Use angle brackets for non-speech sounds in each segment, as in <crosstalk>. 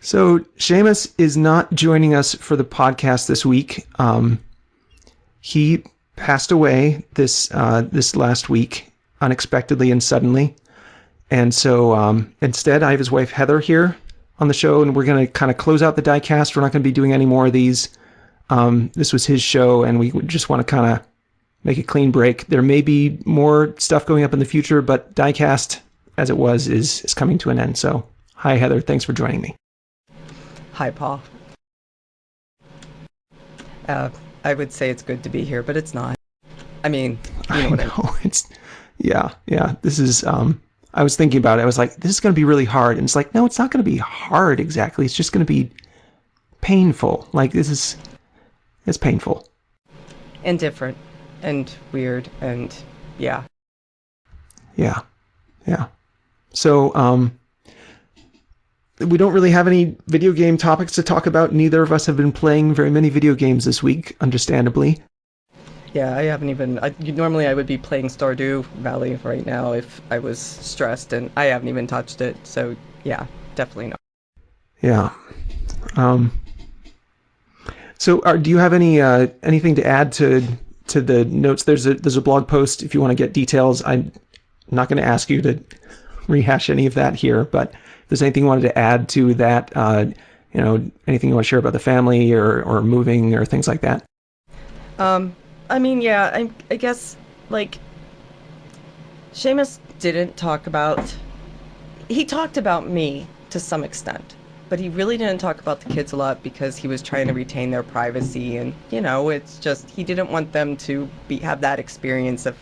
So Shamus is not joining us for the podcast this week. Um, he passed away this uh, this last week unexpectedly and suddenly, and so um, instead I have his wife Heather here on the show, and we're going to kind of close out the diecast. We're not going to be doing any more of these. Um, this was his show, and we just want to kind of make a clean break. There may be more stuff going up in the future, but diecast as it was is is coming to an end. So, hi Heather, thanks for joining me. Hi, Paul. Uh, I would say it's good to be here, but it's not. I mean, you know, I know it's yeah, yeah. This is um I was thinking about it. I was like, this is going to be really hard. And it's like, no, it's not going to be hard exactly. It's just going to be painful. Like this is it's painful and different and weird and yeah. Yeah. Yeah. So, um we don't really have any video game topics to talk about. Neither of us have been playing very many video games this week, understandably. Yeah, I haven't even. I, normally, I would be playing Stardew Valley right now if I was stressed, and I haven't even touched it. So, yeah, definitely not. Yeah. Um. So, are, do you have any uh, anything to add to to the notes? There's a there's a blog post if you want to get details. I'm not going to ask you to rehash any of that here, but there's anything you wanted to add to that, uh, you know, anything you want to share about the family or, or moving or things like that? Um, I mean, yeah, I, I guess, like, Shamus didn't talk about, he talked about me to some extent, but he really didn't talk about the kids a lot because he was trying to retain their privacy and, you know, it's just, he didn't want them to be, have that experience of,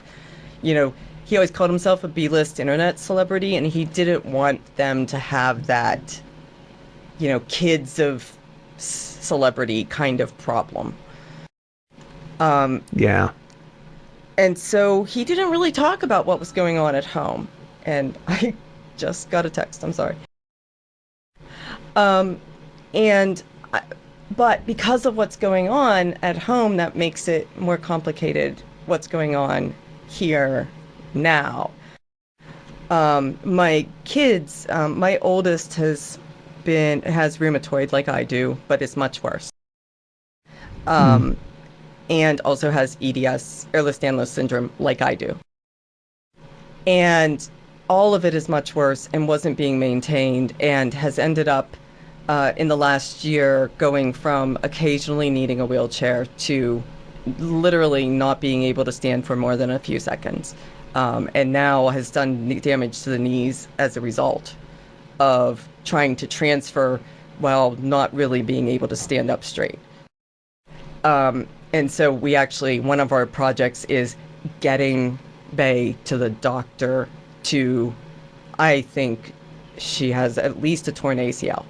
you know, he always called himself a B-list internet celebrity, and he didn't want them to have that, you know, kids of celebrity kind of problem. Um, yeah. And so he didn't really talk about what was going on at home. And <laughs> I just got a text. I'm sorry. Um, and, I, but because of what's going on at home, that makes it more complicated. What's going on here now. Um, my kids, um, my oldest has been has rheumatoid like I do, but it's much worse. Um, mm. and also has EDS, Ehlers-Danlos syndrome, like I do. And all of it is much worse and wasn't being maintained and has ended up uh, in the last year going from occasionally needing a wheelchair to literally not being able to stand for more than a few seconds um, and now has done damage to the knees as a result of trying to transfer while not really being able to stand up straight. Um, and so we actually, one of our projects is getting Bay to the doctor to, I think she has at least a torn ACL.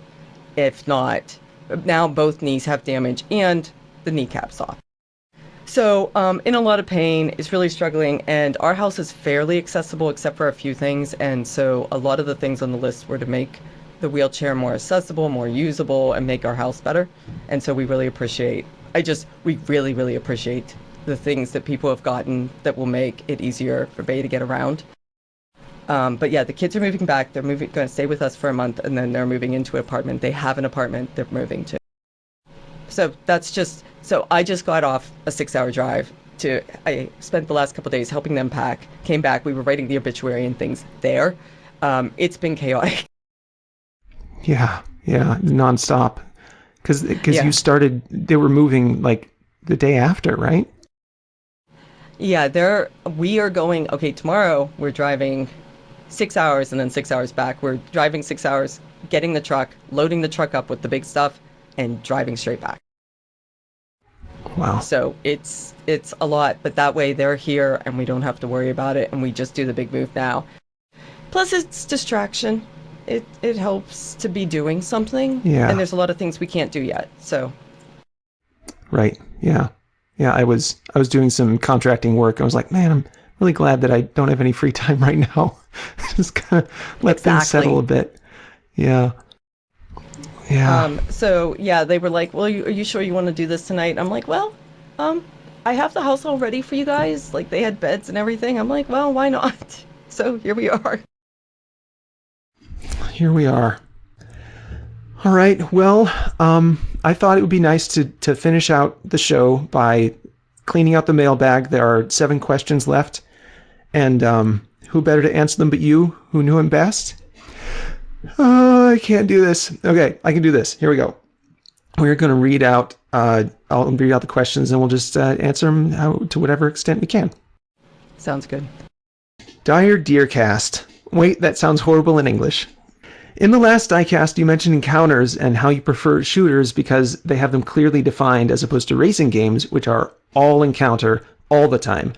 If not, now both knees have damage and the kneecap's off. So, um, in a lot of pain, is really struggling, and our house is fairly accessible except for a few things, and so a lot of the things on the list were to make the wheelchair more accessible, more usable, and make our house better. And so we really appreciate, I just, we really, really appreciate the things that people have gotten that will make it easier for Bay to get around. Um, but yeah, the kids are moving back. They're moving, going to stay with us for a month, and then they're moving into an apartment. They have an apartment they're moving to. So that's just so I just got off a six-hour drive to. I spent the last couple days helping them pack. Came back. We were writing the obituary and things there. Um, it's been chaotic. <laughs> Yeah, yeah, nonstop. Because because yeah. you started, they were moving like the day after, right? Yeah, there. We are going. Okay, tomorrow we're driving six hours and then six hours back. We're driving six hours, getting the truck, loading the truck up with the big stuff, and driving straight back. Wow. So it's it's a lot, but that way they're here and we don't have to worry about it and we just do the big move now. Plus it's distraction. It it helps to be doing something. Yeah. And there's a lot of things we can't do yet. So Right. Yeah. Yeah, I was I was doing some contracting work. I was like, man, I'm really glad that I don't have any free time <laughs> right now. <laughs> just kind of let exactly. things settle a bit. Yeah. Yeah. Um, so yeah, they were like, "Well, you, are you sure you want to do this tonight?" I'm like, "Well, um, I have the house all ready for you guys. Like they had beds and everything." I'm like, "Well, why not?" <laughs> So here we are. Here we are. All right. Well, um, I thought it would be nice to to finish out the show by cleaning out the mailbag. There are seven questions left, and um, who better to answer them but you, who knew him best? Oh, I can't do this. Okay, I can do this. Here we go. We're going to read out. Uh, I'll read out the questions, and we'll just uh, answer them how, to whatever extent we can. Sounds good. Dire Deercast. Wait, that sounds horrible in English. In the last diecast, you mentioned encounters and how you prefer shooters because they have them clearly defined as opposed to racing games, which are all encounter all the time.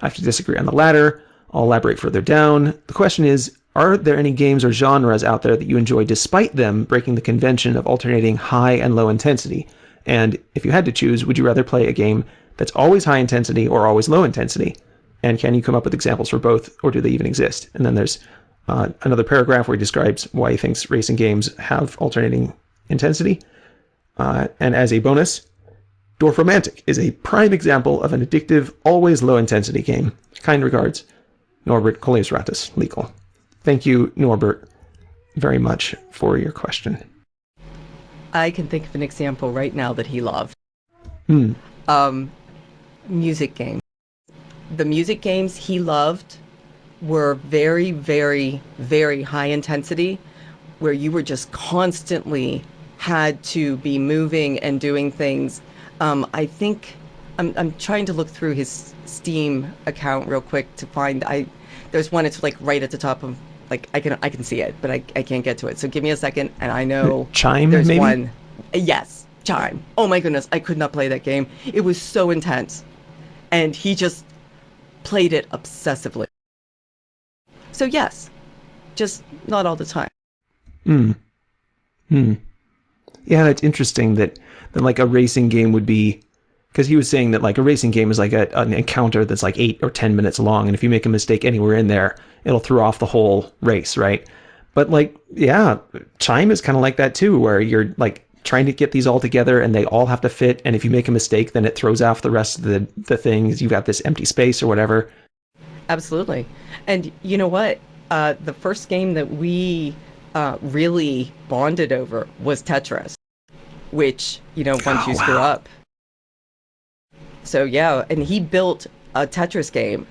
I have to disagree on the latter. I'll elaborate further down. The question is Are there any games or genres out there that you enjoy despite them breaking the convention of alternating high and low intensity? And if you had to choose, would you rather play a game that's always high intensity or always low intensity? And can you come up with examples for both, or do they even exist? And then there's uh, another paragraph where he describes why he thinks racing games have alternating intensity. Uh, and as a bonus, Dorfromantik is a prime example of an addictive, always low intensity game. Kind regards, Norbert Colesratus, legal. Thank you, Norbert, very much for your question. I can think of an example right now that he loved. Hmm. Um, music games. The music games he loved were very, very, very high intensity, where you were just constantly had to be moving and doing things. Um, I think I'm, I'm trying to look through his Steam account real quick to find. I there's one. It's like right at the top of like I can I can see it, but I, I can't get to it. So give me a second, and I know Chime, there's maybe? one. Yes, Chime. Oh my goodness, I could not play that game. It was so intense, and he just played it obsessively. So yes, just not all the time. Hmm. Hmm. Yeah, it's interesting that, that like a racing game would be because he was saying that like a racing game is like a, an encounter that's like eight or ten minutes long, and if you make a mistake anywhere in there, it'll throw off the whole race, right? But like, yeah, Chime is kind of like that too, where you're like trying to get these all together and they all have to fit, and if you make a mistake, then it throws off the rest of the the things. You've got this empty space or whatever. Absolutely. And you know what? Uh, the first game that we uh, really bonded over was Tetris, which, you know, once Oh, you screw up. So, yeah, and he built a Tetris game.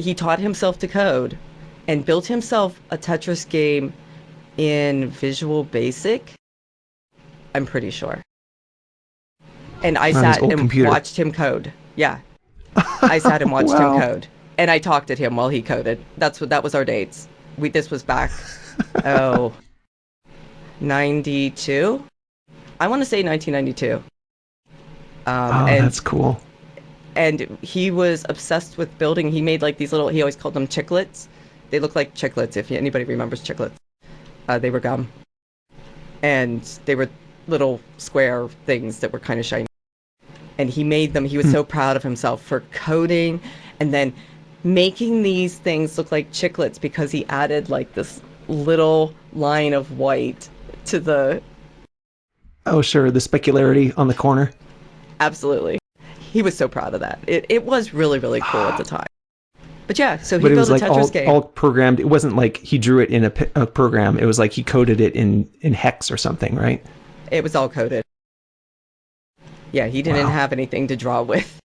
He taught himself to code and built himself a Tetris game in Visual Basic. I'm pretty sure. And I sat and computer. watched him code. Yeah. I sat and <laughs> watched Wow. him code, and I talked at him while he coded. That's what that was our dates. We this was back, <laughs> oh, 92. I want to say 1992. Um, Oh, and that's cool. and he was obsessed with building. He made like these little. He always called them chiclets. They look like chiclets. If anybody remembers chiclets, uh, they were gum, and they were little square things that were kind of shiny. And he made them. He was so proud of himself for coding, and then making these things look like chiclets because he added like this little line of white to the Oh, sure, the specularity on the corner. Absolutely. He was so proud of that. It, it was really, really cool at the ah. time. But yeah, so he but it built was a like Tetris all, game. all programmed. It wasn't like he drew it in a, a program. It was like he coded it in in hex or something, right? It was all coded. Yeah, he didn't Wow. have anything to draw with.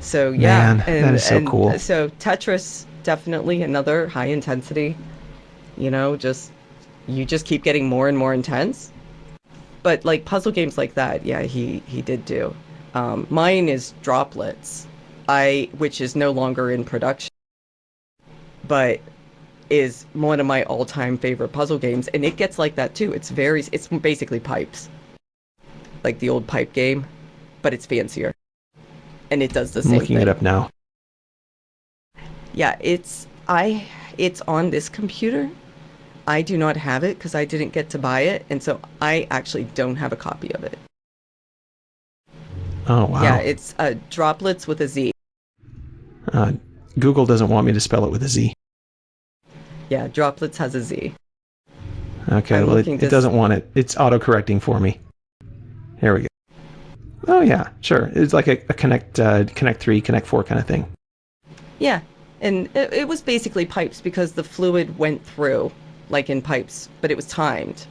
So yeah, Man, that is so cool. Uh, so Tetris definitely another high intensity. You know, just you just keep getting more and more intense. But like puzzle games like that, yeah, he he did do. Um, mine is Droplitz, I which is no longer in production, but is one of my all-time favorite puzzle games, and it gets like that too. It's very it's basically pipes, like the old pipe game, but it's fancier, and it does the I'm same looking thing. it up now. Yeah, it's I it's on this computer. I do not have it because I didn't get to buy it, and so I actually don't have a copy of it. Oh wow. Yeah, it's uh, Droplitz with a Z. uh, Google doesn't want me to spell it with a Z. Yeah, Droplitz has a Z. Okay, I'm well it, it doesn't want it. It's auto correcting for me. Here we go. Oh yeah, sure. It's like a, a Connect uh, Connect three, Connect four kind of thing. Yeah, and it, it was basically pipes because the fluid went through, like in pipes, but it was timed.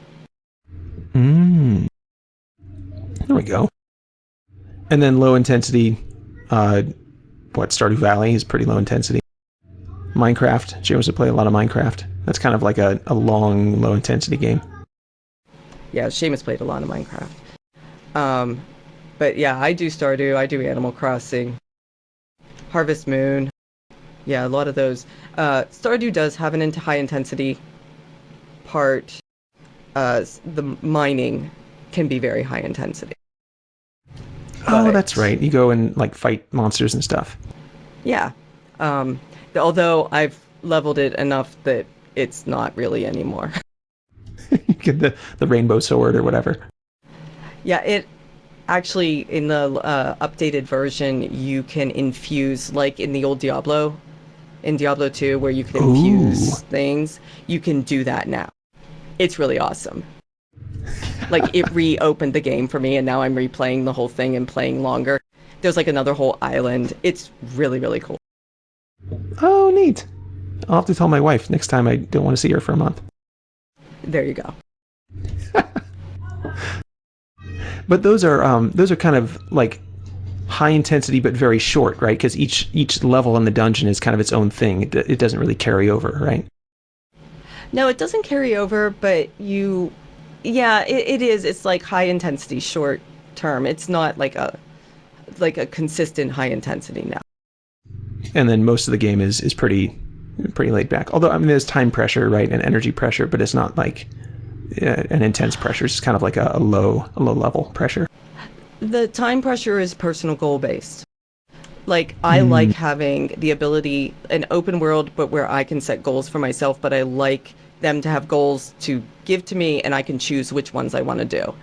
There we go. And then low intensity, uh, what, Stardew Valley is pretty low intensity. Minecraft. She wants to play a lot of Minecraft. That's kind of like a, a long, low intensity game. Yeah, Shamus played a lot of Minecraft. Um, but yeah, I do Stardew, I do Animal Crossing, Harvest Moon. Yeah, a lot of those. Uh, Stardew does have an into high intensity part. Uh, the mining can be very high intensity. Oh, But- that's right. You go and like fight monsters and stuff. Yeah. Um, although I've leveled it enough that it's not really anymore. <laughs> you get the, the rainbow sword or whatever. Yeah, it actually in the uh, updated version you can infuse like in the old Diablo, in Diablo 2 where you can infuse Ooh. things. You can do that now. It's really awesome. like it <laughs> reopened the game for me and now I'm replaying the whole thing and playing longer. There's like another whole island. It's really really cool. Oh, neat. I'll have to tell my wife next time I don't want to see her for a month. There you go. <laughs> But those are um, those are kind of like high intensity but very short, right? Because each each level in the dungeon is kind of its own thing. It, it doesn't really carry over, right? No, it doesn't carry over, but you, yeah, it, it is. It's like high intensity, short term. It's not like a, like a consistent high intensity now. And then most of the game is is pretty pretty laid back. Although I mean, there's time pressure, right, and energy pressure, but it's not like uh, an intense pressure. It's kind of like a, a low a low level pressure. The time pressure is personal goal based. Like I hmm. like having the ability, an open world, but where I can set goals for myself. But I like them to have goals to give to me, and I can choose which ones I want to do.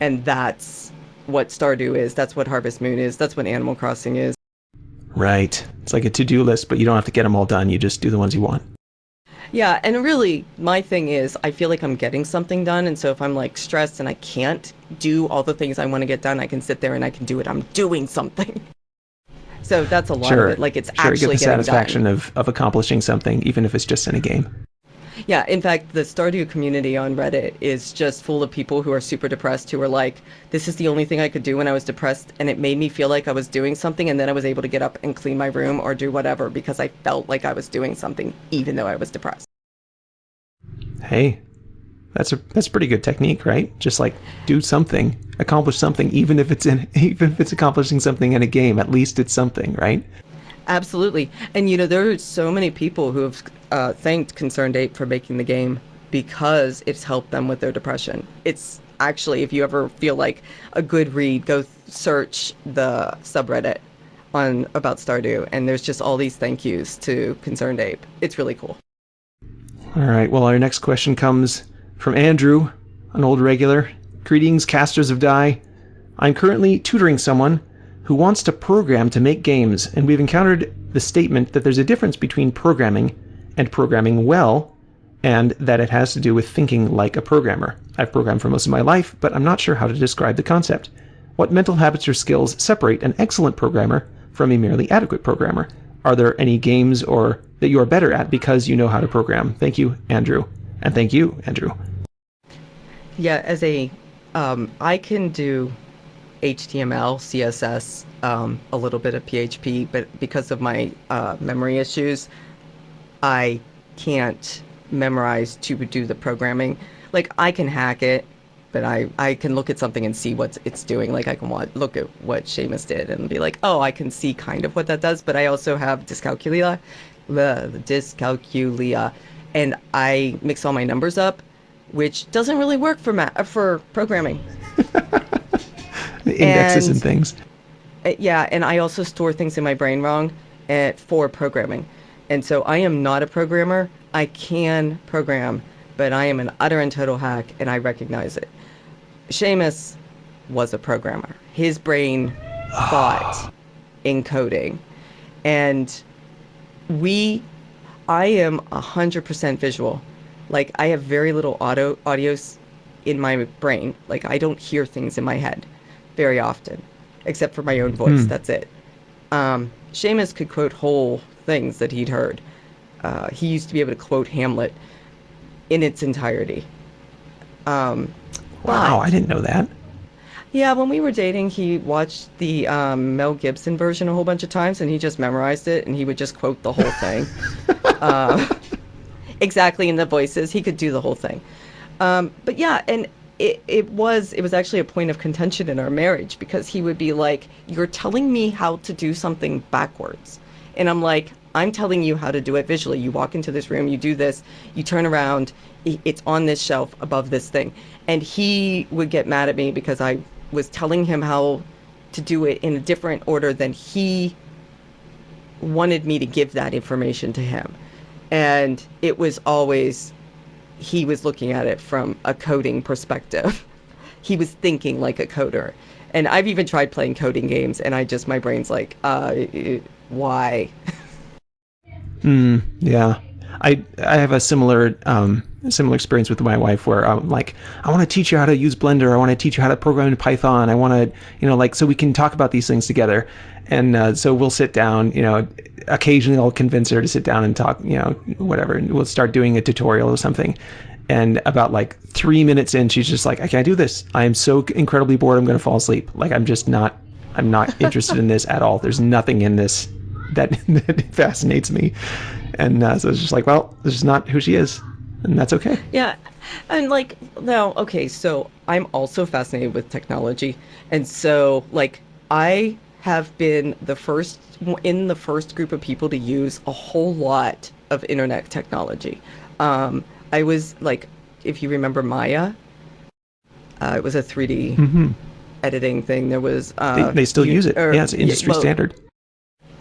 And that's what Stardew is. That's what Harvest Moon is. That's what Animal Crossing is. Right. It's like a to do list, but you don't have to get them all done. You just do the ones you want. Yeah, and really, my thing is, I feel like I'm getting something done, and so if I'm like stressed and I can't do all the things I want to get done, I can sit there and I can do it. I'm doing something. <laughs> So that's a lot Sure. of it. Like it's sure, actually get the satisfaction done. of, of accomplishing something, even if it's just in a game. Yeah, in fact, the Stardew community on Reddit is just full of people who are super depressed, who are like, "This is the only thing I could do when I was depressed, and it made me feel like I was doing something, and then I was able to get up and clean my room or do whatever because I felt like I was doing something, even though I was depressed." Hey, that's a that's a pretty good technique, right? Just like do something, accomplish something, even if it's in <laughs> even if it's accomplishing something in a game. At least it's something, right? Absolutely. And you know, there are so many people who have uh, thanked ConcernedApe for making the game because it's helped them with their depression. It's actually, if you ever feel like a good read, go search the subreddit on about Stardew, and there's just all these thank yous to ConcernedApe. It's really cool. All right. Well, our next question comes from Andrew, an old regular. Greetings, casters of die. I'm currently tutoring someone who wants to program to make games, and we've encountered the statement that there's a difference between programming and programming well, and that it has to do with thinking like a programmer. I've programmed for most of my life, but I'm not sure how to describe the concept. What mental habits or skills separate an excellent programmer from a merely adequate programmer? Are there any games or that you are better at because you know how to program? Thank you, Andrew. And thank you, Andrew. Yeah, as a, um, I can do HTML, CSS, um, a little bit of PHP, but because of my uh, memory issues, I can't memorize to do the programming. Like I can hack it, but I, I can look at something and see what it's doing. Like I can look at what Shamus did and be like, oh, I can see kind of what that does. But I also have dyscalculia, the dyscalculia, and I mix all my numbers up, which doesn't really work for ma- uh, for programming. <laughs> The indexes and, And- things. Uh, yeah, and I also store things in my brain wrong uh, for programming. And so I am not a programmer. I can program, but I am an utter and total hack, and I recognize it. Shamus was a programmer. His brain thought in coding. And we, I am 100% visual. Like, I have very little audio, audios in my brain. Like, I don't hear things in my head very often, except for my own voice. Hmm. That's it. Um, Shamus could quote whole things that he'd heard. Uh, he used to be able to quote Hamlet in its entirety. Um, Wow, but- I didn't know that. Yeah, when we were dating, he watched the um, Mel Gibson version a whole bunch of times, and he just memorized it, and he would just quote the whole thing. uh, <laughs> exactly in the voices, he could do the whole thing. Um, but yeah, and it, it was it was actually a point of contention in our marriage because he would be like, "You're telling me how to do something backwards," and I'm like, "I'm telling you how to do it visually. You walk into this room, you do this, you turn around, it's on this shelf above this thing," and he would get mad at me because I was telling him how to do it in a different order than he wanted me to give that information to him. And it was always, he was looking at it from a coding perspective. <laughs> he was thinking like a coder. And I've even tried playing coding games, and I just, my brain's like, uh, why? <laughs> Hmm, yeah. I I have a similar um, similar experience with my wife where I'm like, I want to teach you how to use Blender. I want to teach you how to program in Python. I want to, you know, like so we can talk about these things together. And uh, so we'll sit down. You know, occasionally I'll convince her to sit down and talk. You know, whatever. And we'll start doing a tutorial or something. And about like three minutes in, she's just like, I can't do this. I am so incredibly bored. I'm going to fall asleep. Like I'm just not. I'm not <laughs> interested in this at all. There's nothing in this that, <laughs> that fascinates me. And uh, so it's just like, well, this is not who she is, and that's okay. Yeah, and like now, okay, so I'm also fascinated with technology, and so like I have been the first in the first group of people to use a whole lot of internet technology. Um, I was like, if you remember Maya, uh, it was a 3D mm-hmm. editing thing. There was uh, they, they, still you, use it. Or, yeah, it's industry well, standard.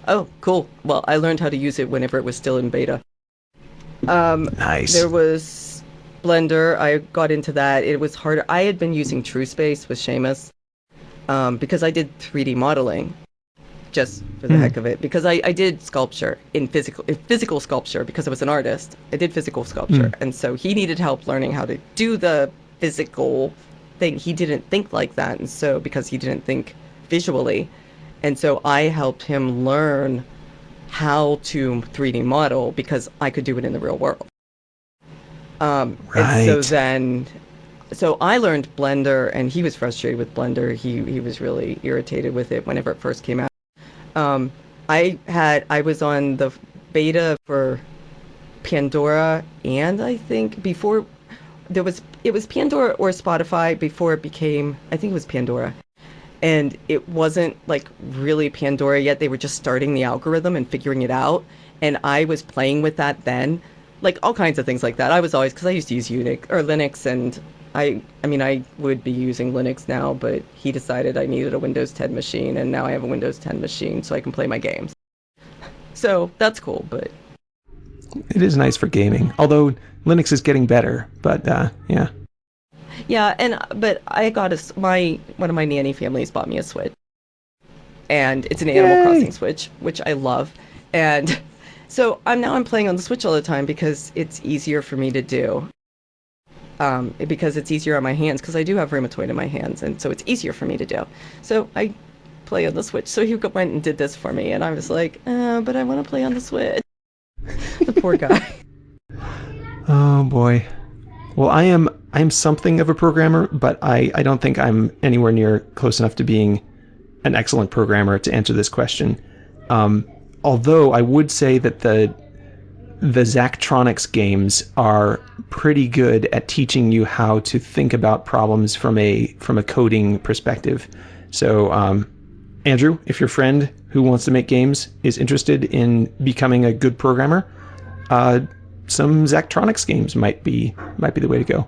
Oh, cool. Well, I learned how to use it whenever it was still in beta. Um, nice. There was Blender. I got into that. It was harder. I had been using TrueSpace with Shamus um, because I did 3D modeling just for the mm. heck of it because I, I did sculpture in physical in physical sculpture because I was an artist. I did physical sculpture, mm. and so he needed help learning how to do the physical thing. He didn't think like that, and so because he didn't think visually, and so I helped him learn how to 3D model because I could do it in the real world. Um, right. So then, so I learned Blender, and he was frustrated with Blender. He he was really irritated with it whenever it first came out. Um, I had I was on the beta for Pandora, and I think before there was it was Pandora or Spotify before it became I think it was Pandora and it wasn't like really Pandora yet. They were just starting the algorithm and figuring it out. And I was playing with that then, like all kinds of things like that. I was always because I used to use Unix or Linux, and I, I mean, I would be using Linux now, but he decided I needed a Windows 10 machine, and now I have a Windows 10 machine so I can play my games. So that's cool, but it is nice for gaming. Although Linux is getting better, but uh, yeah. Yeah, and but I got a my one of my nanny families bought me a Switch, and it's an Animal Crossing Switch, which I love, and <laughs> so I'm now I'm playing on the Switch all the time because it's easier for me to do. Um, because it's easier on my hands because I do have rheumatoid in my hands, and so it's easier for me to do. So I play on the Switch. So he went and did this for me, and I was like, uh, but I want to play on the Switch. <laughs> the poor guy. <laughs> Oh boy. Well, I am I am something of a programmer, but I, I don't think I'm anywhere near close enough to being an excellent programmer to answer this question. Um, although I would say that the the Zachtronics games are pretty good at teaching you how to think about problems from a from a coding perspective. So, um, Andrew, if your friend who wants to make games is interested in becoming a good programmer, uh, some Zachtronics games might be might be the way to go.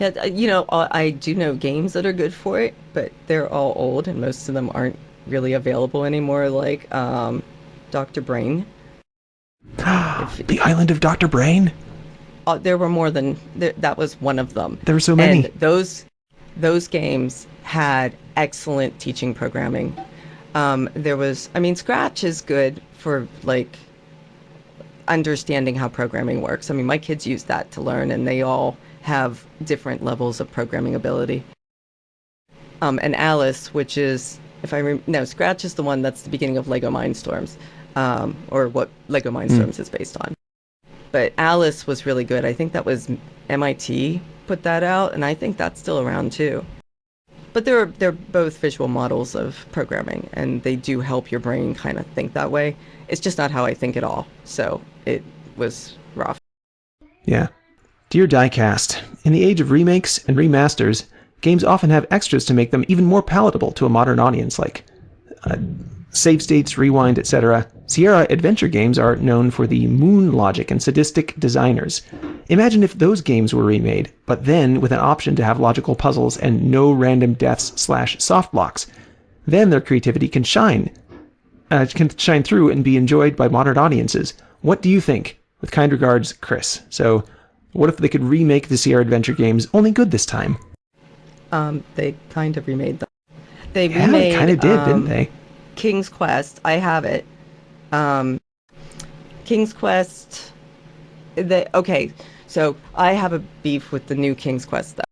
Yeah, uh, you know, uh, I do know games that are good for it, but they're all old and most of them aren't really available anymore. Like um, Doctor Brain. if, <gasps> the Island of Doctor Brain. Uh, there were more than th- that. Was one of them. There were so many. And those those games had excellent teaching programming. Um, there was, I mean, Scratch is good for like understanding how programming works. I mean, my kids use that to learn, and they all have different levels of programming ability. Um, and Alice, which is, if I remember, no, Scratch is the one that's the beginning of Lego Mindstorms, um, or what Lego Mindstorms mm. is based on. But Alice was really good. I think that was MIT put that out, and I think that's still around too. but they're they're both visual models of programming, and they do help your brain kind of think that way. It's just not how I think at all. So it was rough. Yeah. Dear Diecast, in the age of remakes and remasters, games often have extras to make them even more palatable to a modern audience, like uh, save states, rewind, etc. Sierra adventure games are known for the moon logic and sadistic designers. Imagine if those games were remade, but then with an option to have logical puzzles and no random deaths slash soft blocks. Then their creativity can shine, uh, can shine through and be enjoyed by modern audiences. What do you think? With kind regards, Chris. So, what if they could remake the Sierra Adventure games, only good this time? Um, they kind of remade them. They Yeah, remade they kind of did, um, didn't they? King's Quest. I have it. Um, King's Quest. The okay, so I have a beef with the new King's Quest though.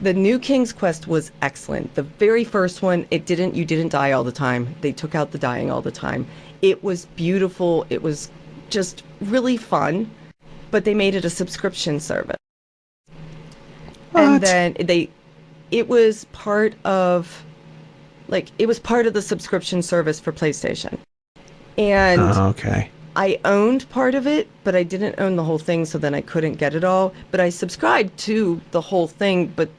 The new King's Quest was excellent. The very first one, it didn't. You didn't die all the time. They took out the dying all the time. It was beautiful. It was just really fun, but they made it a subscription service. What? And then they, it was part of like it was part of the subscription service for PlayStation. And Oh, okay. I owned part of it, but I didn't own the whole thing, so then I couldn't get it all. But I subscribed to the whole thing, but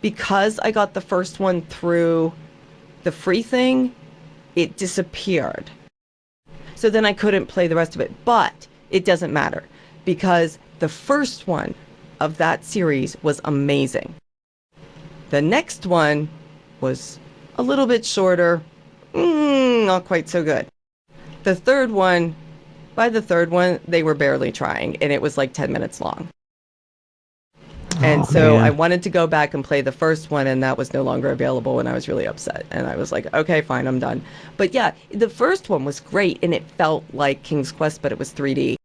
because I got the first one through the free thing, it disappeared. So then I couldn't play the rest of it. But it doesn't matter because the first one of that series was amazing. The next one was a little bit shorter, mm, not quite so good. The third one, by the third one, they were barely trying, and it was like 10 minutes long. And Oh, so man. I wanted to go back and play the first one, and that was no longer available, and I was really upset. And I was like, okay, fine, I'm done. But yeah, the first one was great, and it felt like King's Quest, but it was 3D.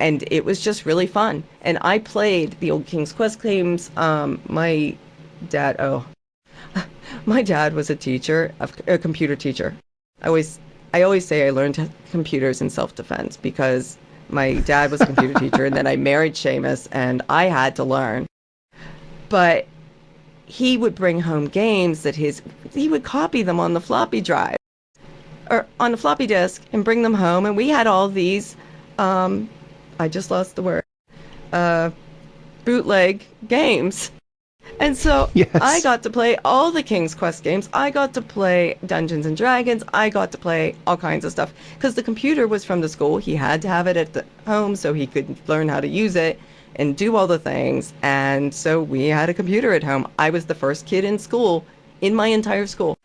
And it was just really fun. And I played the old King's Quest games. Um, my dad, oh, <laughs> my dad was a teacher, a, a computer teacher. I always, I always say I learned computers in self-defense because my dad was a computer <laughs> teacher, and then I married Shamus, and I had to learn. But he would bring home games that his he would copy them on the floppy drive or on the floppy disk and bring them home, and we had all these. Um, I just lost the word. Uh, bootleg games. And so Yes. I got to play all the King's Quest games. I got to play Dungeons and Dragons. I got to play all kinds of stuff because the computer was from the school. He had to have it at the home so he could learn how to use it and do all the things. And so we had a computer at home. I was the first kid in school, in my entire school.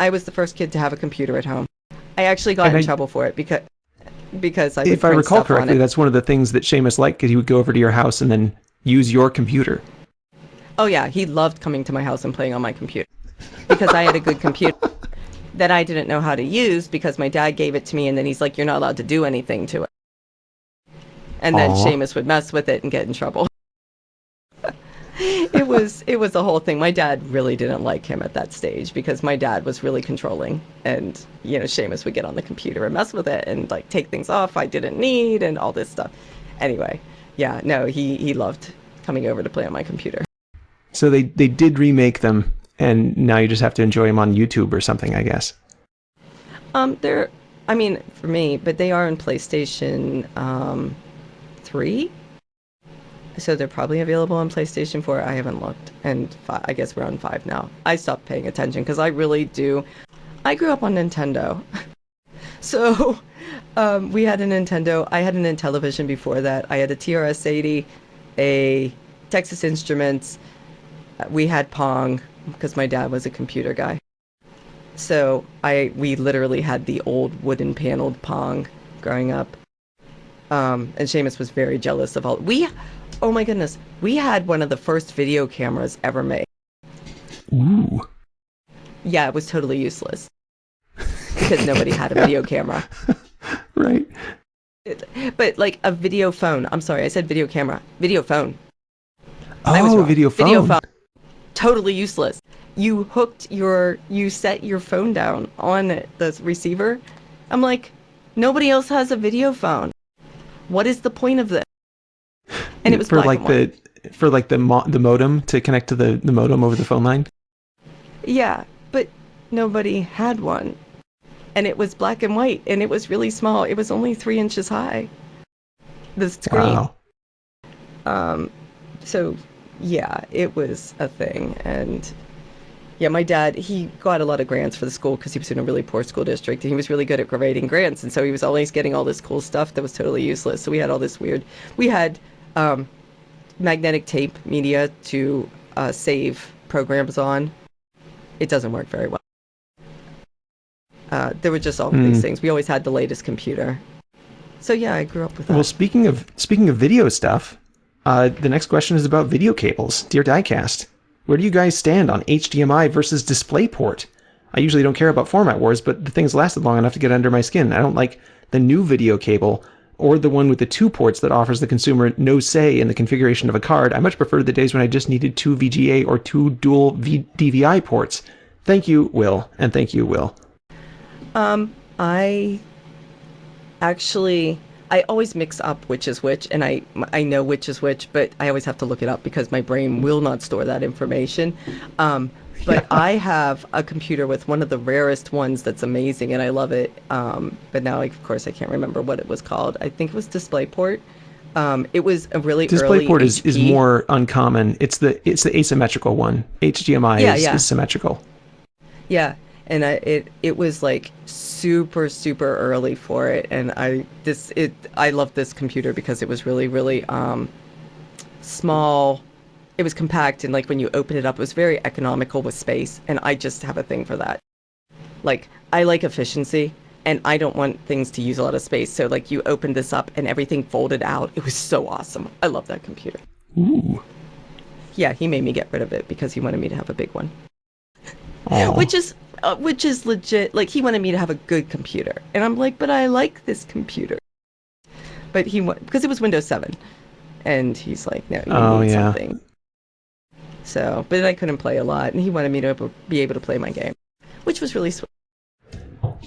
I was the first kid to have a computer at home. I actually got And in I- trouble for it because because I If I recall correctly, that's one of the things that Shamus liked because he would go over to your house and then use your computer. Oh yeah, he loved coming to my house and playing on my computer because I had a good computer that I didn't know how to use because my dad gave it to me and then he's like, "You're not allowed to do anything to it." And then Aw. Shamus would mess with it and get in trouble. It was it was a whole thing. My dad really didn't like him at that stage because my dad was really controlling and you know, Shamus would get on the computer and mess with it and like take things off I didn't need and all this stuff. Anyway, yeah, no, he he loved coming over to play on my computer. So they, they did remake them, and now you just have to enjoy them on YouTube or something, I guess. Um, they're, I mean, for me, but they are in PlayStation um, 3. So they're probably available on PlayStation 4. I haven't looked. And fi- I guess we're on 5 now. I stopped paying attention because I really do. I grew up on Nintendo. <laughs> so um, we had a Nintendo. I had an Intellivision before that. I had a TRS 80, a Texas Instruments. We had Pong because my dad was a computer guy. So I we literally had the old wooden paneled Pong growing up. Um, and Shamus was very jealous of all we oh my goodness, we had one of the first video cameras ever made. Ooh. Yeah, it was totally useless. Because nobody had a video camera. <laughs> Right. It- but like a video phone. I'm sorry, I said video camera. Video phone. Oh, video phone. Video phone. Totally useless. You hooked your, you set your phone down on the receiver. I'm like, nobody else has a video phone. What is the point of this? And it was for black like the for like the mo- the modem to connect to the, the modem over the phone line. Yeah, but nobody had one. And it was black and white, and it was really small. It was only three inches high. The screen. Wow. Um, so yeah, it was a thing. And yeah, my dad, he got a lot of grants for the school because he was in a really poor school district and he was really good at grading grants. And so he was always getting all this cool stuff that was totally useless. So we had all this weird, we had um, magnetic tape media to uh, save programs on. It doesn't work very well. Uh, there were just all Hmm. these things. We always had the latest computer. So yeah, I grew up with that. Well, speaking of speaking of video stuff, uh, the next question is about video cables. Dear Diecast, where do you guys stand on HDMI versus DisplayPort? I usually don't care about format wars, but the thing's lasted long enough to get under my skin. I don't like the new video cable or the one with the two ports that offers the consumer no say in the configuration of a card. I much prefer the days when I just needed two VGA or two dual v- DVI ports. Thank you, Will, and thank you, Will. Um, I actually I always mix up which is which, and I I know which is which, but I always have to look it up because my brain will not store that information. Um, but I have a computer with one of the rarest ones that's amazing, and I love it. Um, but now, of course, I can't remember what it was called. I think it was DisplayPort. Um, it was a really DisplayPort is, is more uncommon. It's the it's the asymmetrical one. HDMI Yeah, is, yeah. is symmetrical. Yeah, and I, it it was like super super early for it, and I this it I love this computer because it was really really um small. It was compact, and like when you open it up, it was very economical with space, and I just have a thing for that. Like I like efficiency, and I don't want things to use a lot of space. So like you opened this up, and everything folded out. It was so awesome. I love that computer. Ooh. Yeah, he made me get rid of it because he wanted me to have a big one Aw. which is uh, which is legit like he wanted me to have a good computer and i'm like but i like this computer but he because it was windows 7 and he's like no you Oh, need yeah. something so but i couldn't play a lot and he wanted me to be able to play my game which was really sweet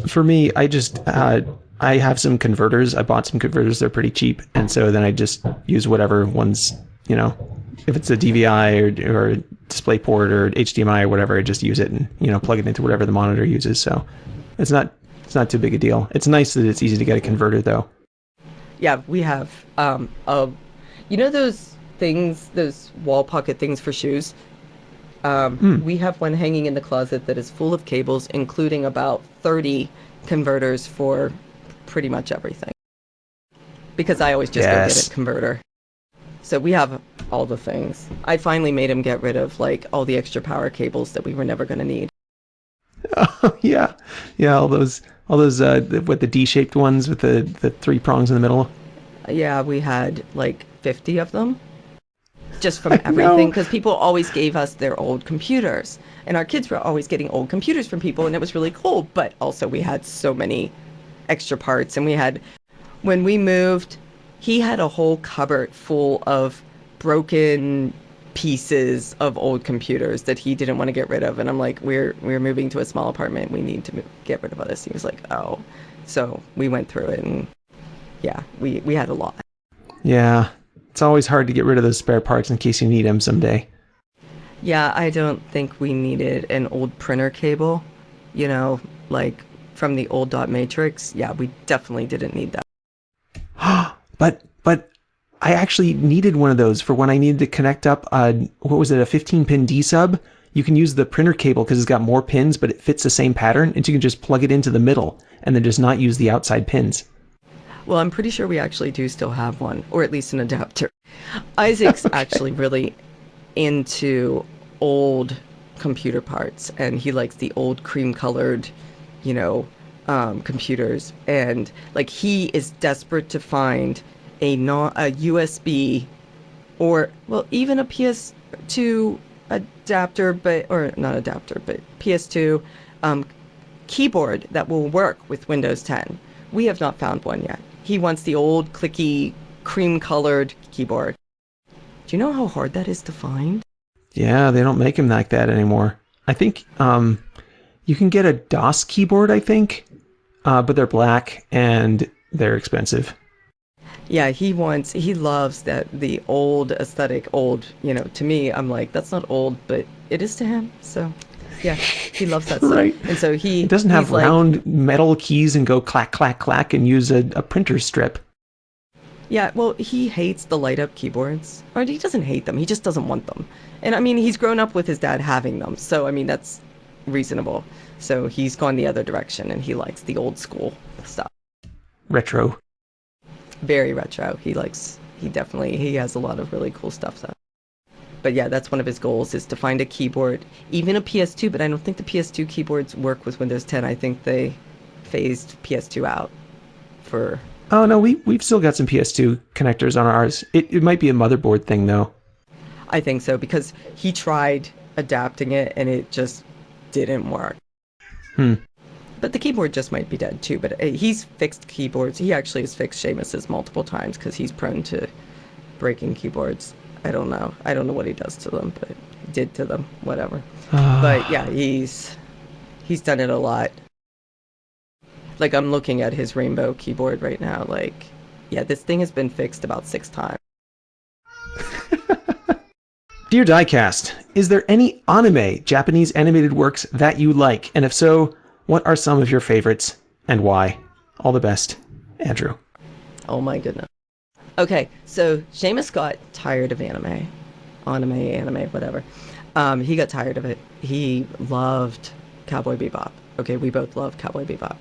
For me, I just uh, I have some converters. I bought some converters. They're pretty cheap, and so then I just use whatever ones you know. If it's a DVI or or DisplayPort or HDMI or whatever, I just use it and you know plug it into whatever the monitor uses. So it's not it's not too big a deal. It's nice that it's easy to get a converter though. yeah we have um a you know those things those wall pocket things for shoes. Um, Hmm. we have one hanging in the closet that is full of cables including about 30 converters for pretty much everything. Because i always just go get a converter. So we have all the things. I finally made him get rid of like all the extra power cables that we were never going to need. <laughs> Oh yeah, yeah. All those all those uh, what the D-shaped ones with the the three prongs in the middle. Yeah, we had like 50 of them just from everything because people always gave us their old computers. And our kids were always getting old computers from people, and it was really cool. But also, we had so many extra parts. And we had, when we moved, he had a whole cupboard full of broken pieces of old computers that he didn't want to get rid of. And i'm like we're we're moving to a small apartment. We need to mo- get rid of all this. He was like oh. So we went through it and yeah we we had a lot. Yeah, it's always hard to get rid of those spare parts in case you need them someday. Yeah, I don't think we needed an old printer cable, you know, like from the old dot matrix. Yeah, we definitely didn't need that. <gasps> but but I actually needed one of those for when I needed to connect up. Uh, what was it? A 15 pin D sub. You can use the printer cable because it's got more pins, but it fits the same pattern, and so you can just plug it into the middle and then just not use the outside pins. Well, I'm pretty sure we actually do still have one, or at least an adapter. Isaac's <laughs> actually really into old computer parts, and he likes the old cream colored, you know, um, computers. And like he is desperate to find a non a USB or well even a PS2 adapter, but or not adapter, but PS2 um, keyboard that will work with Windows 10. We have not found one yet. He wants the old clicky cream colored keyboard. Do you know how hard that is to find? Yeah, they don't make them like that anymore. I think um, you can get a DOS keyboard, I think, uh, but they're black and they're expensive. Yeah, he wants he loves that the old aesthetic, old, you know, to me I'm like that's not old, but it is to him. So Yeah, he loves that <laughs> stuff. Right. And so he doesn't have he's like, round metal keys and go clack, clack, clack and use a, a printer strip. Yeah, well, he hates the light up keyboards. Or he doesn't hate them, he just doesn't want them. And I mean, he's grown up with his dad having them. So, I mean, that's reasonable. So he's gone the other direction and he likes the old school stuff. Retro. Very retro. He likes, he definitely, he has a lot of really cool stuff. So. But yeah, that's one of his goals is to find a keyboard, even a PS2, but I don't think the PS2 keyboards work with Windows 10. I think they phased PS2 out for Oh no, we we've still got some PS2 connectors on ours. It it might be a motherboard thing though. I think so because he tried adapting it and it just didn't work. Hmm. But the keyboard just might be dead too. But uh, he's fixed keyboards. He actually has fixed Shamus's multiple times because he's prone to breaking keyboards. I don't know. I don't know what he does to them, but did to them. Whatever. Ah. but yeah, he's he's done it a lot. Like I'm looking at his rainbow keyboard right now. Like, yeah, this thing has been fixed about six times. <laughs> Dear Diecast, is there any anime, Japanese animated works that you like? And if so, what are some of your favorites and why? All the best, Andrew. Oh my goodness. Okay, so Shamus got tired of anime, anime, anime, whatever. Um, he got tired of it. He loved Cowboy Bebop. Okay, we both love Cowboy Bebop.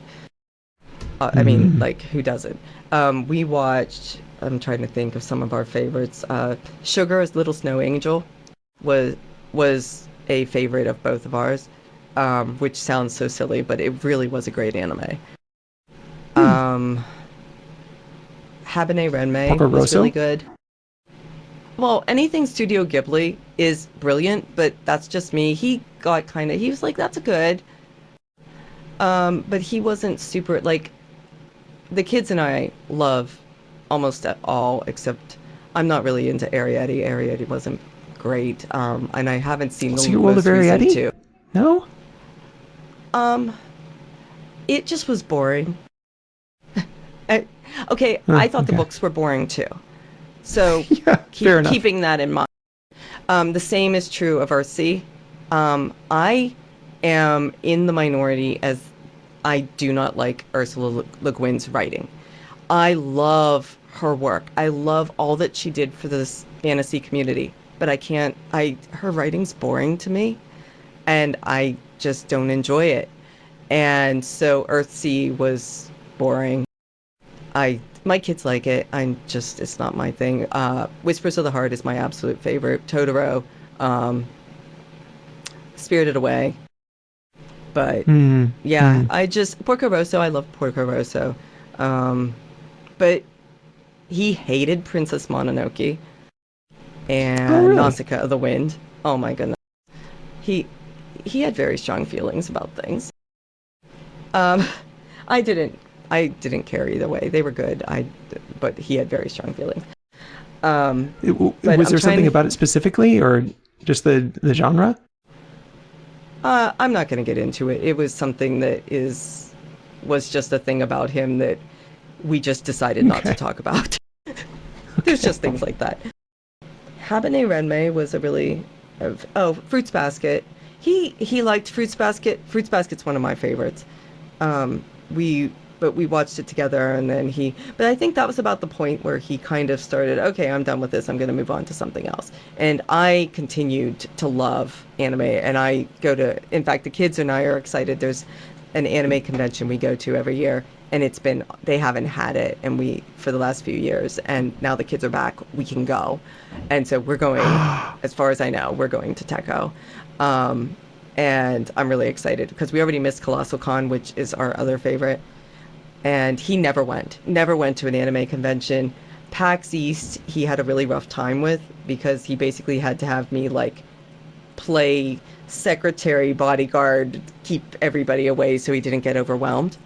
Uh, I mean, like, who doesn't? Um, we watched. I'm trying to think of some of our favorites. Uh, Sugar's Little Snow Angel was was a favorite of both of ours, um, which sounds so silly, but it really was a great anime. Um, Porco was really good. Well, anything Studio Ghibli is brilliant, but that's just me. He got kind of, he was like, that's good. Um, but he wasn't super, like, the kids and I love almost at all, except I'm not really into Arrietty. Arrietty wasn't great. Um, and I haven't seen the most of recent Arrietty? two. No? Um, it just was boring. <laughs> I- okay, Huh, I thought the books were boring too. So <laughs> Yeah, keep, keeping that in mind. Um, the same is true of Earthsea. Um, I am in the minority as I do not like Ursula Le Le Guin's writing. I love her work. I love all that she did for this fantasy community, but I can't. I her writing's boring to me, and I just don't enjoy it. And so Earthsea was boring. I my kids like it. I'm just it's not my thing. Uh, Whispers of the Heart is my absolute favorite. Totoro, um, Spirited Away. But Hmm. yeah, Hmm. I just Porco Rosso. I love Porco Rosso, um, but he hated Princess Mononoke and Oh, really? Nausicaa of the Wind. Oh my goodness, he he had very strong feelings about things. Um, <laughs> I didn't. I didn't care either way. They were good. I, but he had very strong feelings. Um, It- was I'm there something to- about it specifically or just the, the genre? Uh, I'm not going to get into it. It was something that is was just a thing about him that we just decided not to talk about. <laughs> There's just things like that. Haibane Renmei was a really oh Fruits Basket. He he liked Fruits Basket. Fruits Basket's one of my favorites. Um, we but we watched it together and then he but I think that was about the point where he kind of started okay I'm done with this. I'm going to move on to something else. And I continued to love anime and I go to in fact the kids and I are excited. There's an anime convention we go to every year and it's been they haven't had it and we for the last few years and now the kids are back. We can go. And so we're going <gasps> as far as I know we're going to Tekko um, and I'm really excited because we already missed Colossal Con which is our other favorite and he never went never went to an anime convention pax east he had a really rough time with because he basically had to have me like play secretary bodyguard keep everybody away so he didn't get overwhelmed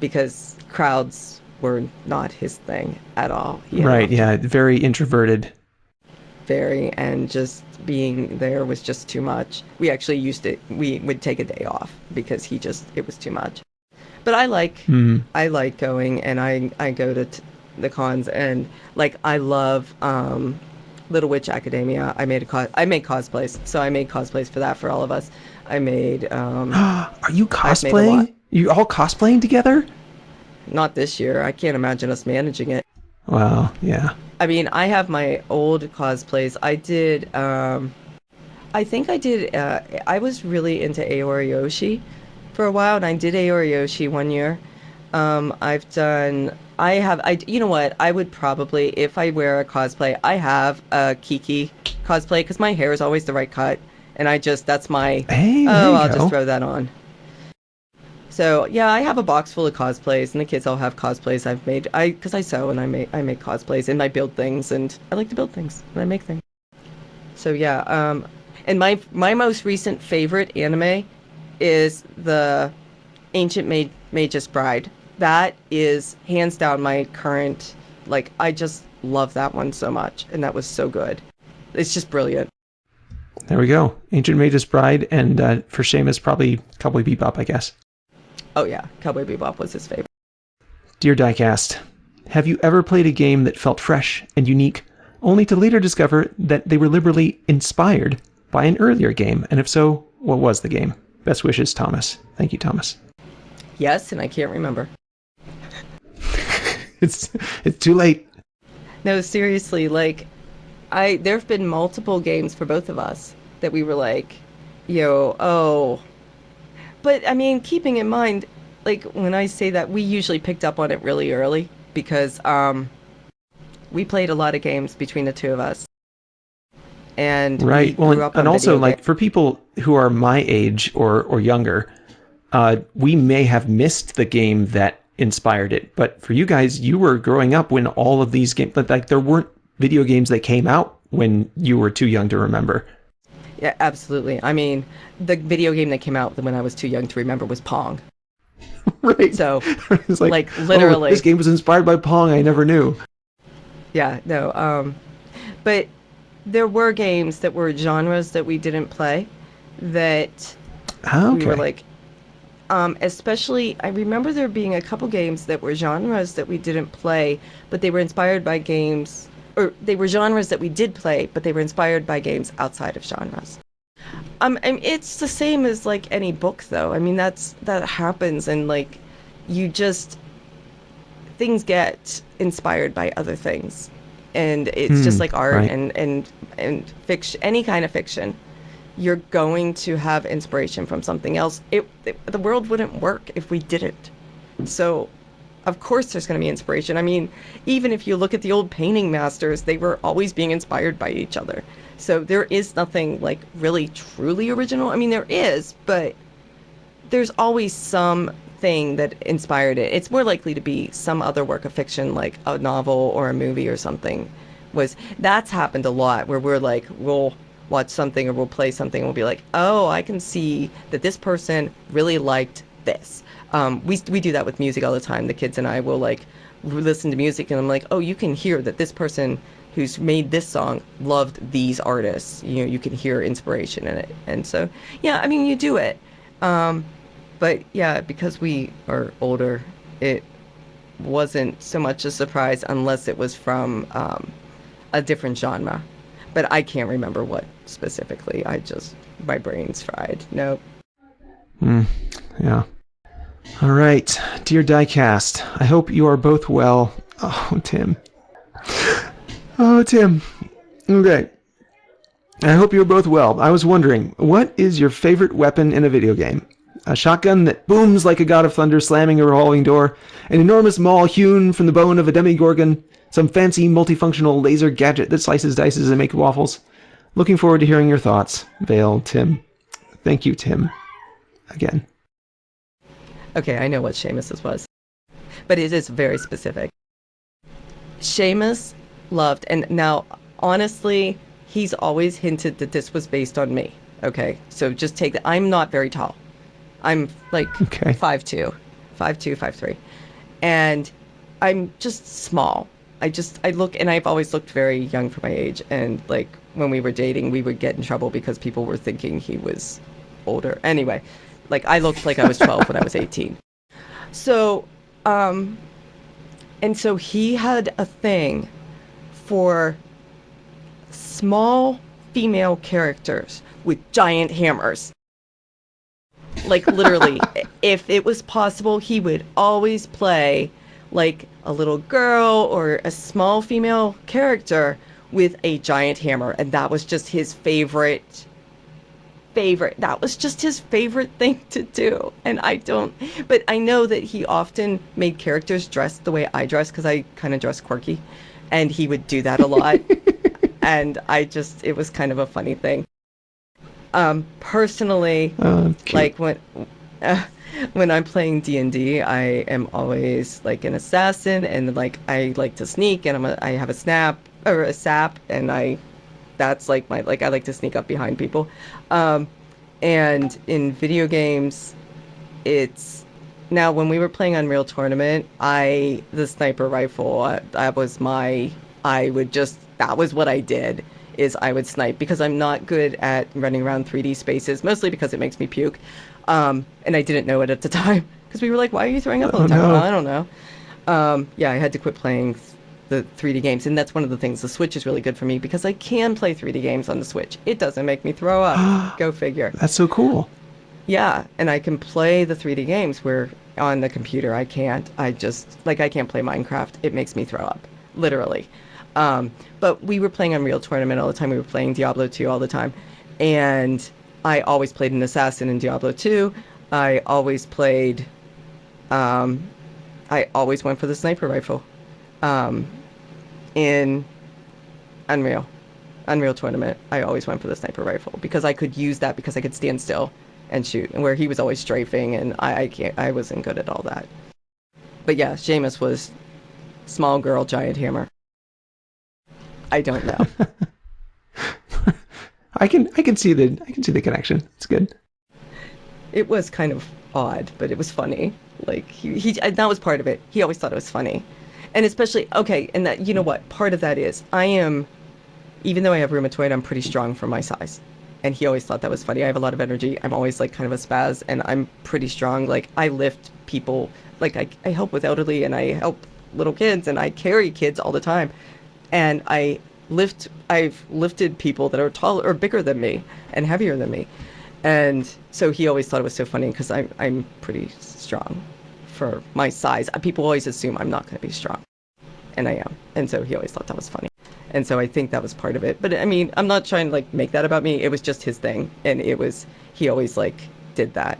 because crowds were not his thing at all Right, yeah, very introverted. very and just being there was just too much. We actually used it we would take a day off because he just it was too much. But I like Hmm. I like going and I I go to t- the cons and like I love um Little Witch Academia. I made a cos I make cosplays. So I made cosplays for that for all of us. I made. Um, <gasps> Are you made cosplaying? You all cosplaying together? not this year. I can't imagine us managing it. Well, yeah. I mean, I have my old cosplays. I did. Um, I think I did. Uh, I was really into Aori Yoshi for a while, and I did Aoriyoshi one year. Um, I've done. I have. I. You know what? I would probably, if I wear a cosplay, I have a Kiki cosplay because my hair is always the right cut, and I just that's my. Hey, oh, I'll go. just throw that on. So yeah, I have a box full of cosplays, and the kids all have cosplays I've made. I because I sew and I make I make cosplays and I build things, and I like to build things and I make things. So yeah, um, and my my most recent favorite anime is the Ancient Mag- Magus Bride. That is hands down my current like I just love that one so much, and that was so good. It's just brilliant. There we go. Ancient Magus Bride, and uh, for Shamus, probably Cowboy Bebop, I guess. Oh yeah, Cowboy Bebop was his favorite. Dear Diecast, have you ever played a game that felt fresh and unique, only to later discover that they were liberally inspired by an earlier game? And if so, what was the game? Best wishes, Thomas. Thank you, Thomas. Yes, and I can't remember. <laughs> It's it's too late. No, seriously, like I there have been multiple games for both of us that we were like, yo, oh. But I mean, keeping in mind, like when I say that we usually picked up on it really early because um we played a lot of games between the two of us. And Right. we Well, and, and also video like games. for people who are my age or or younger, uh, we may have missed the game that inspired it. But for you guys, you were growing up when all of these games, but like there weren't video games that came out when you were too young to remember. Yeah, absolutely. I mean, the video game that came out when I was too young to remember was Pong. <laughs> right. So, <laughs> it's like, like, "Oh, literally. this game was inspired by Pong. I never knew. Yeah, no. Um, but there were games that were genres that we didn't play that Ah, we were like, um, especially, I remember there being a couple games that were genres that we didn't play, but they were inspired by games, or they were genres that we did play, but they were inspired by games outside of genres. Um, mean, it's the same as like any book, though. I mean, that's that happens, and like, you just things get inspired by other things, and it's just Hmm, like art right. and and and fiction, any kind of fiction you're going to have inspiration from something else. It, it- the world wouldn't work if we didn't. So, of course, there's going to be inspiration. I mean, even if you look at the old painting masters, they were always being inspired by each other. So there is nothing like really truly original. I mean, there is, but there's always something that inspired it. It's more likely to be some other work of fiction, like a novel or a movie or something. Was that's happened a lot where we're like, we'll watch something or we'll play something and we'll be like, oh, I can see that this person really liked this. Um, we we do that with music all the time. The kids and I will like listen to music and I'm like, oh, you can hear that this person who's made this song loved these artists. You know, you can hear inspiration in it. And so, yeah, I mean, you do it. Um, but yeah, because we are older, it wasn't so much a surprise unless it was from um, a different genre. But I can't remember what specifically. I just, my brain's fried. Nope. Hmm. Yeah. All right, dear Diecast, I hope you are both well. Oh, Tim. Oh, Tim. Okay. I hope you're both well. I was wondering, what is your favorite weapon in a video game? A shotgun that booms like a god of thunder slamming a revolving door, an enormous maul hewn from the bone of a demigorgon, some fancy multifunctional laser gadget that slices dices and makes waffles. Looking forward to hearing your thoughts. Vale, Tim. Thank you, Tim. Again. Okay, I know what Shamus's was. But it is very specific. Shamus loved, and now, honestly, he's always hinted that this was based on me. Okay, so just take that. I'm not very tall. I'm like Okay. 5'2", 5'2", 5'3". And I'm just small. I just, I look, and I've always looked very young for my age. And like when we were dating, we would get in trouble because people were thinking he was older. Anyway, like I looked like I was 12 when I was 18. So, um, and so he had a thing for small female characters with giant hammers. Like literally, <laughs> if it was possible, he would always play like a little girl or a small female character with a giant hammer, and that was just his favorite favorite. That was just his favorite thing to do. And I don't, but I know that he often made characters dress the way I dress because I kind of dress quirky. And he would do that a lot. <laughs> and I just, it was kind of a funny thing. Um, personally, Oh, like when, uh, <laughs> when I'm playing D and I am always like an assassin, and like I like to sneak, and I'm a, I have a snap or a sap, and I that's like my like I like to sneak up behind people. Um, and in video games, it's now when we were playing Unreal Tournament, I the sniper rifle uh, that was my I would just that was what I did is I would snipe because I'm not good at running around 3D spaces, mostly because it makes me puke. Um, and I didn't know it at the <laughs> time because we were like, "Why are you throwing up all the Oh, time?" no. Well, I don't know. Um, yeah, I had to quit playing the 3D games, and that's one of the things. The Switch is really good for me because I can play 3D games on the Switch. It doesn't make me throw up. <gasps> Go figure. That's so cool. Yeah, and I can play the 3D games where on the computer I can't. I just like I can't play Minecraft. It makes me throw up, literally. Um, but we were playing Unreal Tournament all the time. We were playing Diablo 2 all the time, and I always played an assassin in Diablo 2. I always played. Um, I always went for the sniper rifle. Um, in Unreal. Unreal Tournament, I always went for the sniper rifle because I could use that because I could stand still and shoot. And where he was always strafing, and I, I can't, I wasn't good at all that. But yeah, Shamus was small girl, giant hammer. I don't know. <laughs> I can I can see the I can see the connection. It's good. it was kind of odd, but it was funny. Like he, he, that was part of it. He always thought it was funny, and especially okay. And that you know what part of that is, I am, even though I have rheumatoid, I'm pretty strong for my size, and he always thought that was funny. I have a lot of energy. I'm always like kind of a spaz, and I'm pretty strong. Like I lift people. Like I, I help with elderly, and I help little kids, and I carry kids all the time, and I lift. I've lifted people that are taller or bigger than me and heavier than me. And so he always thought it was so funny because I'm, I'm pretty strong for my size. Uh, People always assume I'm not going to be strong. And I am. And so he always thought that was funny. And so I think that was part of it. But I mean, I'm not trying to like make that about me. It was just his thing. And it was, he always like did that.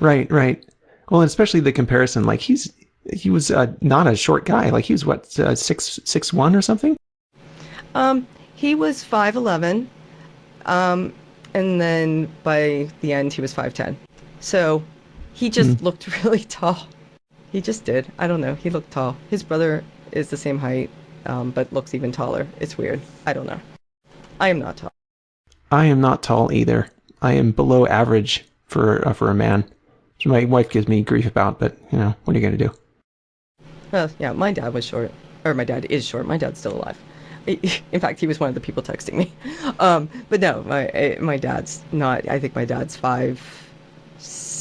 Right, right. Well, especially the comparison. Like he's he was uh, not a short guy. Like he was what uh, six six one or something. Um, he was 5'11. Um, and then by the end, he was 5'10. So he just looked <laughs> really tall. He just did. I don't know. He looked tall. His brother is the same height, um, but looks even taller. It's weird. I don't know. I am not tall. I am not tall either. I am below average for uh, for a man. Which my wife gives me grief about, but you know what are you gonna do? Well, yeah, my dad was short. Or my dad is short. My dad's still alive. <laughs> In fact, he was one of the people texting me. <laughs> Um, but no, my eh, my dad's not. I think my dad's five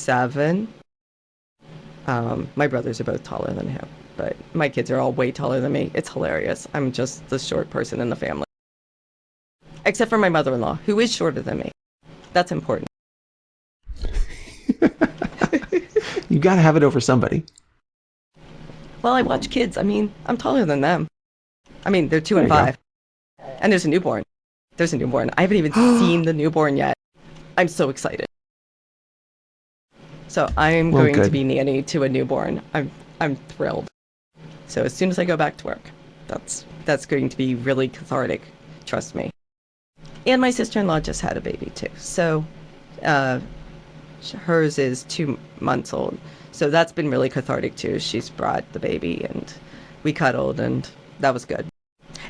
seven. Um, my brothers are both taller than him, but my kids are all way taller than me. It's hilarious. I'm just the short person in the family, except for my mother-in-law, who is shorter than me. That's important. <laughs> You got to have it over somebody. Well, I watch kids. I mean, I'm taller than them. I mean, they're two and There go. five. And there's a newborn. There's a newborn. I haven't even <gasps> seen the newborn yet. I'm so excited. So I'm Well, going to be nanny to a newborn. I'm I'm thrilled. So as soon as I go back to work, that's that's going to be really cathartic. Trust me. And my sister-in-law just had a baby too. So uh, hers is two months old. So that's been really cathartic too. She's brought the baby and we cuddled and that was good.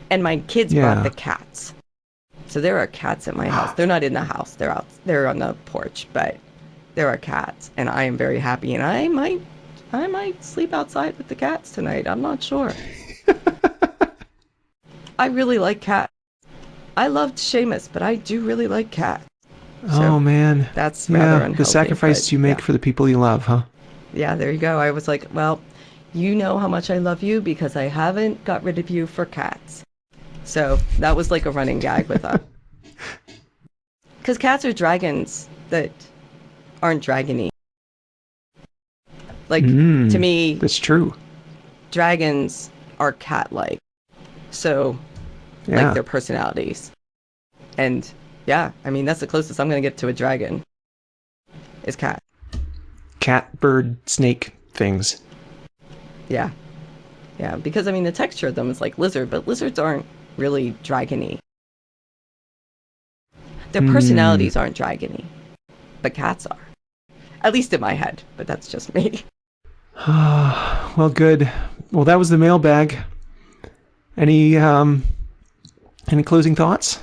And my kids Yeah. brought the cats. So there are cats at my house. They're not in the house. They're out they're on the porch, but there are cats and I am very happy and I might I might sleep outside with the cats tonight. I'm not sure. <laughs> I really like cats. I loved Shamus, but I do really like cats. So oh man. that's rather Yeah, unhealthy. the sacrifice but you make yeah. for the people you love, huh? Yeah, there you go. I was like, well, you know how much I love you because I haven't got rid of you for cats. So that was like a running gag with us. <laughs> Because cats are dragons that aren't dragony. Like Mm, to me, That's true. dragons are cat-like. So Yeah. like their personalities. And yeah, I mean that's the closest I'm gonna get to a dragon. Is cat. Cat, bird, snake things. Yeah. Yeah, because I mean the texture of them is like lizard, but lizards aren't really dragony. Their Hmm. personalities aren't dragony, but cats are. At least in my head, but that's just me. <laughs> <sighs> well, good. Well, that was the mailbag. Any um, any closing thoughts?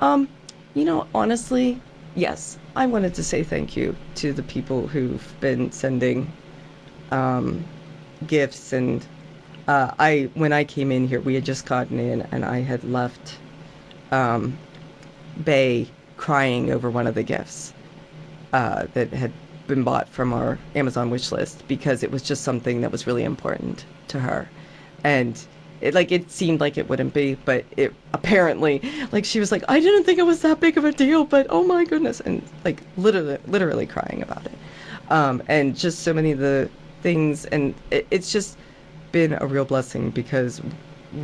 Um, you know, honestly, yes, I wanted to say thank you to the people who've been sending um, gifts and uh, I when I came in here, we had just gotten in and I had left um, Bay crying over one of the gifts uh, that had been bought from our Amazon wish list because it was just something that was really important to her, and it like it seemed like it wouldn't be, but it apparently like she was like I didn't think it was that big of a deal, but oh my goodness, and like literally literally crying about it, um, and just so many of the things, and it, it's just been a real blessing because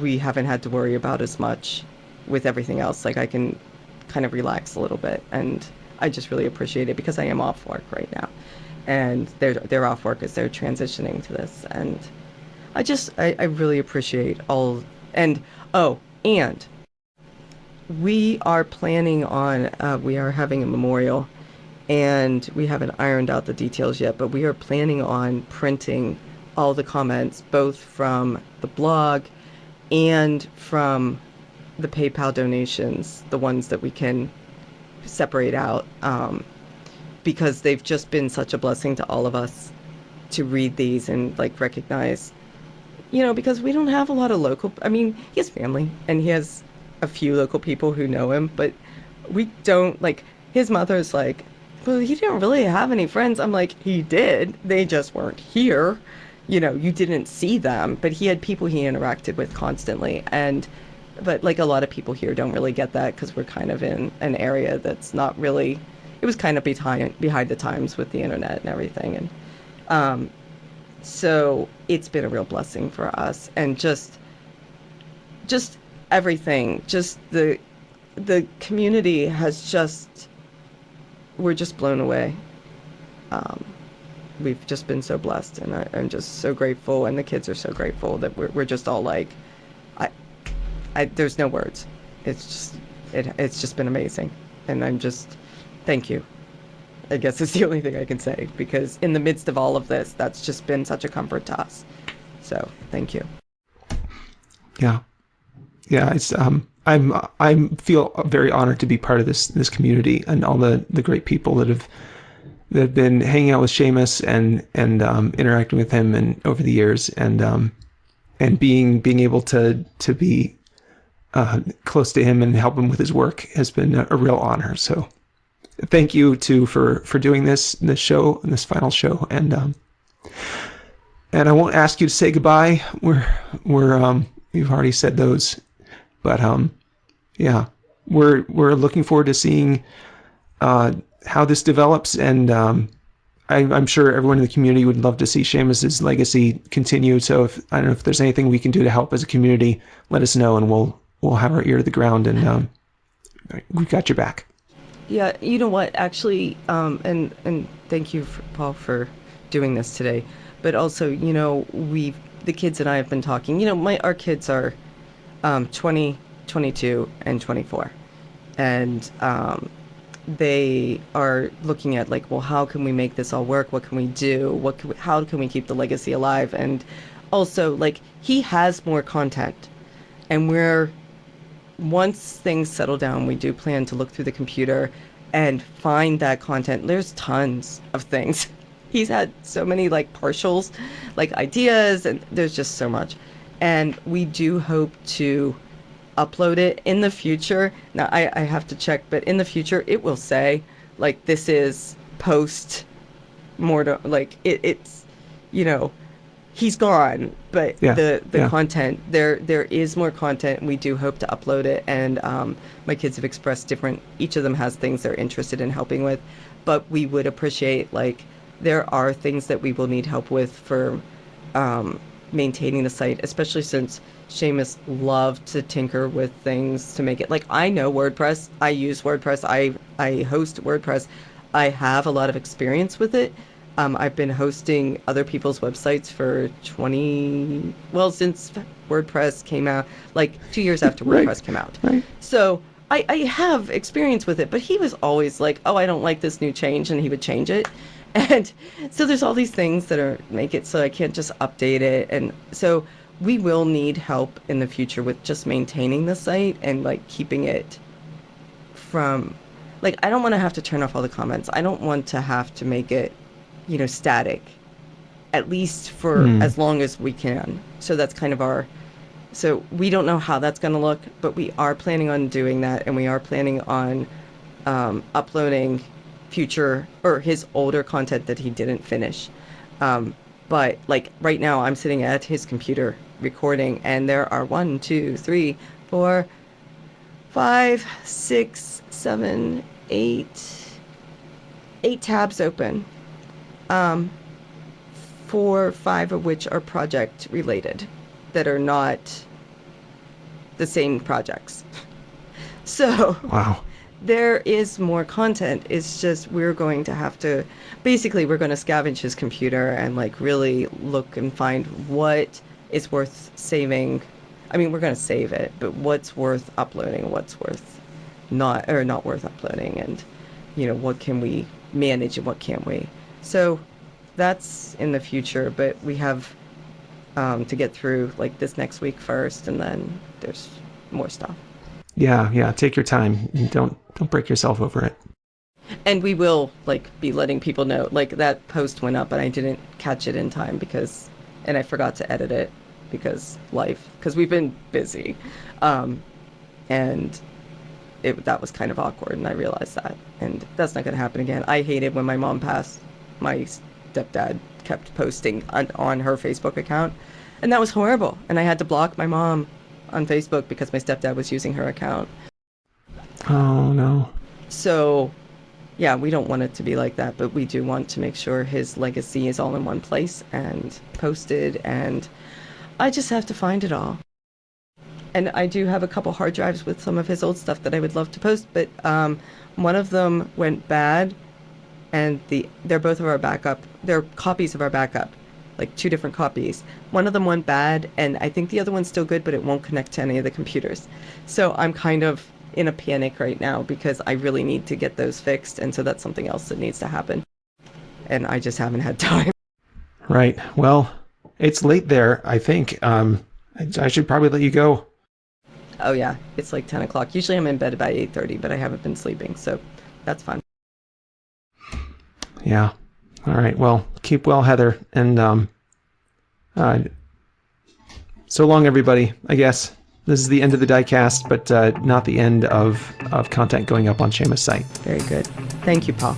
we haven't had to worry about as much with everything else. Like I can kind of relax a little bit, and I just really appreciate it because I am off work right now, and they're they're off work as they're transitioning to this, and I just I, I really appreciate all and oh and we are planning on uh, we are having a memorial and we haven't ironed out the details yet but we are planning on printing all the comments both from the blog and from the PayPal donations the ones that we can separate out um, because they've just been such a blessing to all of us to read these and like recognize you know because we don't have a lot of local i mean he has family and he has a few local people who know him but we don't like his mother's like well he didn't really have any friends. I'm like he did. They just weren't here. You know you didn't see them but he had people he interacted with constantly. And but like a lot of people here don't really get that because we're kind of in an area that's not really it was kind of behind behind the times with the internet and everything and um so it's been a real blessing for us and just just everything just the the community has just we're just blown away. Um, we've just been so blessed and I, i'm just so grateful and the kids are so grateful that we're, we're just all like I there's no words it's just it, it's just been amazing and i'm just thank you I guess it's <laughs> the only thing I can say because in the midst of all of this, that's just been such a comfort to us. So thank you. Yeah, yeah. It's um, I'm I feel very honored to be part of this this community and all the the great people that have that have been hanging out with Shamus and and um, interacting with him and over the years and um, and being being able to to be uh, close to him and help him with his work has been a, a real honor. So thank you too for for doing this this show this final show and um and I won't ask you to say goodbye. We're we're um you've already said those, but um yeah we're we're looking forward to seeing uh how this develops and um I, I'm sure everyone in the community would love to see Shamus's legacy continue. So if I don't know if there's anything we can do to help as a community, let us know and we'll we'll have our ear to the ground and um we've got your back. Yeah, you know what? Actually, um, and and thank you, for, Paul, for doing this today. But also, you know, we the kids and I have been talking. You know, my our kids are um, 20, 22, and 24, and um, they are looking at like, well, how can we make this all work? What can we do? What can we, how can we keep the legacy alive? And also, like, he has more content, and we're once things settle down, we do plan to look through the computer and find that content. There's tons of things. <laughs> He's had so many like partials, like ideas, and there's just so much. And we do hope to upload it in the future. Now, I, I have to check, but in the future, it will say like this is post mortem, like it, it's, you know, he's gone, but Yeah, the the yeah. content there there is more content. and We do hope to upload it, and um, my kids have expressed different. Each of them has things they're interested in helping with, but we would appreciate like there are things that we will need help with for um, maintaining the site, especially since Shamus loved to tinker with things to make it like I know WordPress. I use WordPress. I I host WordPress. I have a lot of experience with it. Um, I've been hosting other people's websites for 20, well, since WordPress came out, like two years after Right. WordPress came out. Right. So I, I have experience with it, but he was always like, oh, I don't like this new change, and he would change it. <laughs> And so there's all these things that are make it so I can't just update it. And so we will need help in the future with just maintaining the site and like keeping it from like I don't want to have to turn off all the comments. I don't want to have to make it, you know, static. At least for Hmm. as long as we can. So that's kind of our so we don't know how that's going to look, but we are planning on doing that, and we are planning on um, uploading future or his older content that he didn't finish. Um, but like right now, I'm sitting at his computer recording, and there are one, two, three, four, five, six, seven, eight, eight tabs open. Um, four, five of which are project related that are not the same projects. <laughs> So Wow. there is more content. It's just we're going to have to basically we're going to scavenge his computer and like really look and find what is worth saving. I mean, we're going to save it, but what's worth uploading, what's worth not or not worth uploading and you know, what can we manage and what can't we? So that's in the future, but we have um, to get through like this next week first, and then there's more stuff. Yeah, yeah. Take your time. Don't don't break yourself over it. And we will like be letting people know. Like that post went up, and I didn't catch it in time because, and I forgot to edit it because life, because we've been busy, um, and it that was kind of awkward, and I realized that, and that's not going to happen again. I hated when my mom passed. My stepdad kept posting on, on her Facebook account, and that was horrible. And I had to block my mom on Facebook because my stepdad was using her account. Oh no. So, yeah, we don't want it to be like that, but we do want to make sure his legacy is all in one place and posted, and I just have to find it all. And I do have a couple hard drives with some of his old stuff that I would love to post, but um, one of them went bad, and the they're both of our backup. They're copies of our backup, like two different copies. One of them went bad, and I think the other one's still good, but it won't connect to any of the computers. So I'm kind of in a panic right now because I really need to get those fixed, and so that's something else that needs to happen. And I just haven't had <laughs> time. Right. Well, it's late there. I think. Um, I, I should probably let you go. Oh yeah, it's like 10 o'clock. Usually I'm in bed by 8:30, but I haven't been sleeping, so that's fun. Yeah. All right. Well, keep well, Heather, and um, uh, so long, everybody. I guess this is the end of the diecast, but uh, not the end of of content going up on Shamus' site. Very good. Thank you, Paul.